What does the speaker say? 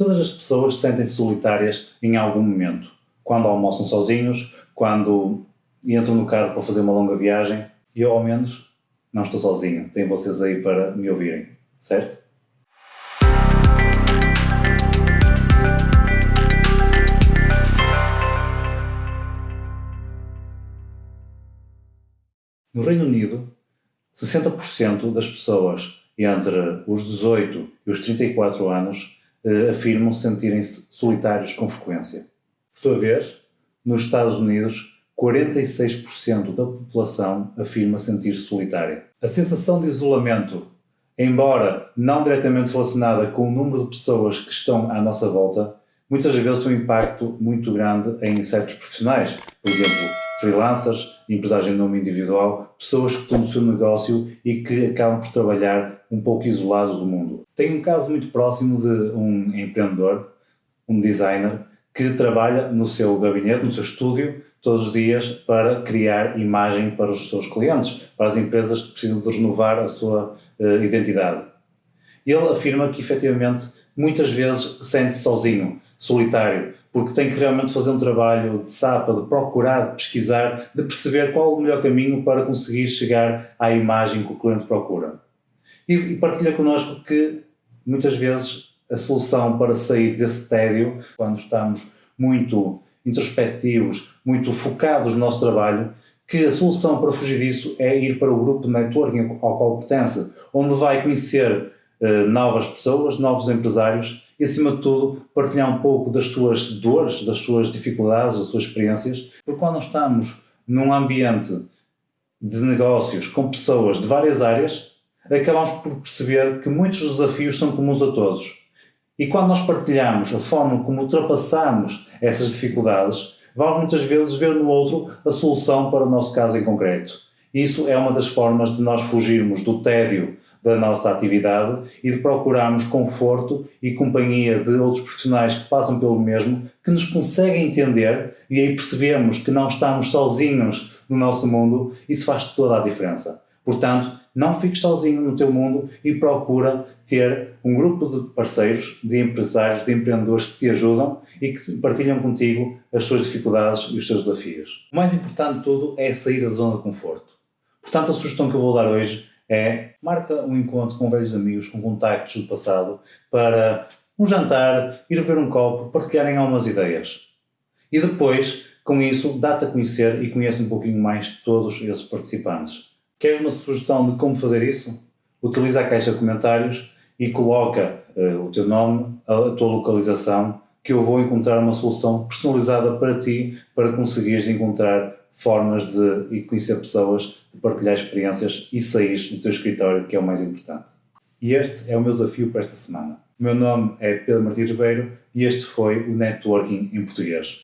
Todas as pessoas sentem-se solitárias em algum momento. Quando almoçam sozinhos, quando entram no carro para fazer uma longa viagem. E eu, ao menos, não estou sozinho. Tenho vocês aí para me ouvirem, certo? No Reino Unido, 60% das pessoas entre os 18 e os 34 anos afirmam sentirem-se solitários com frequência. Por sua vez, nos Estados Unidos, 46% da população afirma sentir-se solitária. A sensação de isolamento, embora não diretamente relacionada com o número de pessoas que estão à nossa volta, muitas vezes tem um impacto muito grande em certos profissionais. Por exemplo, freelancers, empresários em nome individual, pessoas que estão no seu negócio e que acabam por trabalhar um pouco isolados do mundo. Tenho um caso muito próximo de um empreendedor, um designer, que trabalha no seu gabinete, no seu estúdio, todos os dias para criar imagem para os seus clientes, para as empresas que precisam de renovar a sua uh, identidade. Ele afirma que efetivamente muitas vezes sente-se sozinho, solitário, porque tem que realmente fazer um trabalho de sapa, de procurar, de pesquisar, de perceber qual o melhor caminho para conseguir chegar à imagem que o cliente procura. E, e partilha connosco que muitas vezes a solução para sair desse tédio, quando estamos muito introspectivos, muito focados no nosso trabalho, que a solução para fugir disso é ir para o grupo de networking ao qual pertence, onde vai conhecer uh, novas pessoas, novos empresários e, acima de tudo, partilhar um pouco das suas dores, das suas dificuldades, das suas experiências, porque quando estamos num ambiente de negócios com pessoas de várias áreas, acabamos por perceber que muitos desafios são comuns a todos. E quando nós partilhamos a forma como ultrapassamos essas dificuldades, vamos muitas vezes ver no outro a solução para o nosso caso em concreto. Isso é uma das formas de nós fugirmos do tédio da nossa atividade e de procurarmos conforto e companhia de outros profissionais que passam pelo mesmo, que nos conseguem entender e aí percebemos que não estamos sozinhos no nosso mundo, isso faz toda a diferença. Portanto, não fiques sozinho no teu mundo e procura ter um grupo de parceiros, de empresários, de empreendedores que te ajudam e que partilham contigo as suas dificuldades e os seus desafios. O mais importante de tudo é sair da zona de conforto. Portanto, a sugestão que eu vou dar hoje é marca um encontro com velhos amigos, com contactos do passado, para um jantar, ir beber um copo, partilharem algumas ideias. E depois, com isso, dá-te a conhecer e conhece um pouquinho mais todos esses participantes. Queres uma sugestão de como fazer isso? Utiliza a caixa de comentários e coloca uh, o teu nome, a, a tua localização, que eu vou encontrar uma solução personalizada para ti, para conseguires encontrar formas de e conhecer pessoas, de partilhar experiências e sair do teu escritório, que é o mais importante. E este é o meu desafio para esta semana. O meu nome é Pedro Martins Ribeiro e este foi o Networking em Português.